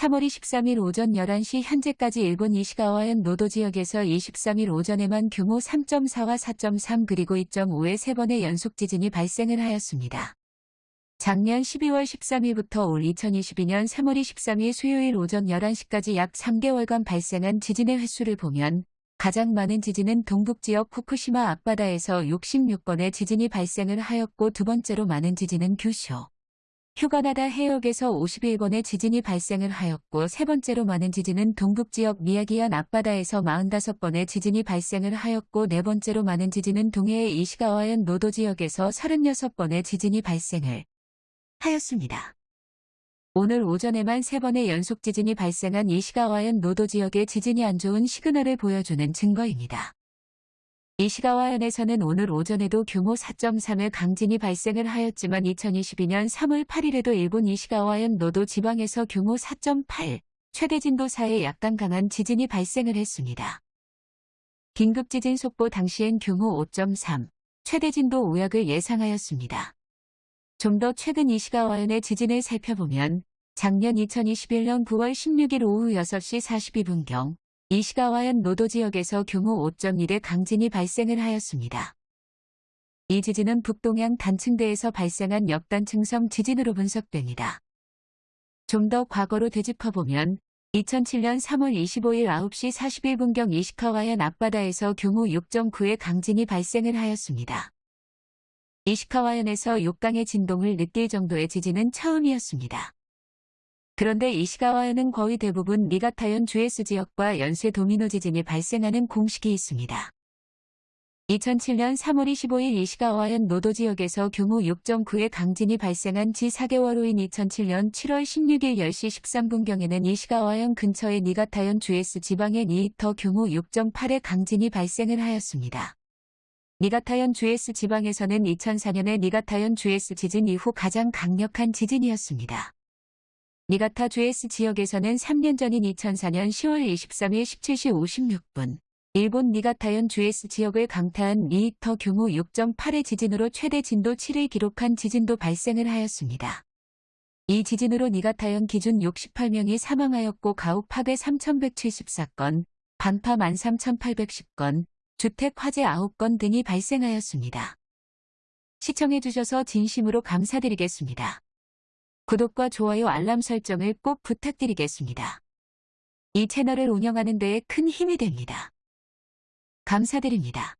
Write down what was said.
3월 23일 오전 11시 현재까지 일본 이시가와현 노도 지역에서 23일 오전에만 규모 3.4와 4.3 그리고 2.5의 세 번의 연속 지진이 발생을 하였습니다. 작년 12월 13일부터 올 2022년 3월 23일 수요일 오전 11시까지 약 3개월간 발생한 지진의 횟수를 보면 가장 많은 지진은 동북지역 후쿠시마 앞바다에서 66번의 지진이 발생을 하였고 두 번째로 많은 지진은 규슈, 휴가나다 해역에서 51번의 지진이 발생을 하였고 세 번째로 많은 지진은 동북지역 미야기현 앞바다에서 45번의 지진이 발생을 하였고 네 번째로 많은 지진은 동해의 이시가와현 노도 지역에서 36번의 지진이 발생을 하였습니다. 오늘 오전에만 세 번의 연속 지진이 발생한 이시가와현 노도 지역의 지진이 안 좋은 시그널을 보여주는 증거입니다. 이시가와현에서는 오늘 오전에도 규모 4.3의 강진이 발생을 하였지만 2022년 3월 8일에도 일본 이시가와현 노도 지방에서 규모 4.8, 최대 진도 4의 약간 강한 지진이 발생을 했습니다. 긴급 지진 속보 당시엔 규모 5.3, 최대 진도 5약을 예상하였습니다. 좀 더 최근 이시가와현의 지진을 살펴보면 작년 2021년 9월 16일 오후 6시 42분경 이시가와현 노도 지역에서 규모 5.1의 강진이 발생을 하였습니다. 이 지진은 북동양 단층대에서 발생한 역단층성 지진으로 분석됩니다. 좀 더 과거로 되짚어보면 2007년 3월 25일 9시 41분경 이시카와현 앞바다에서 규모 6.9의 강진이 발생을 하였습니다. 이시카와현에서 6강의 진동을 느낄 정도의 지진은 처음이었습니다. 그런데 이시가와현은 거의 대부분 니가타현 주에스 지역과 연쇄 도미노 지진이 발생하는 공식이 있습니다. 2007년 3월 25일 이시가와현 노도 지역에서 규모 6.9의 강진이 발생한 지 4개월 후인 2007년 7월 16일 10시 13분경에는 이시가와현 근처의 니가타현 주에스 지방의 니히터 규모 6.8의 강진이 발생을 하였습니다. 니가타현 주에쓰 지방에서는 2004년의 니가타현 주에쓰 지진 이후 가장 강력한 지진이었습니다. 니가타 주에쓰 지역에서는 3년 전인 2004년 10월 23일 17시 56분 일본 니가타현 주에쓰 지역을 강타한 리히터 규모 6.8의 지진으로 최대 진도 7을 기록한 지진도 발생을 하였습니다. 이 지진으로 니가타현 기준 68명이 사망하였고 가옥 파괴 3,174건, 반파 13,810건, 주택 화재 9건 등이 발생하였습니다. 시청해주셔서 진심으로 감사드리겠습니다. 구독과 좋아요 알람 설정을 꼭 부탁드리겠습니다. 이 채널을 운영하는 데에 큰 힘이 됩니다. 감사드립니다.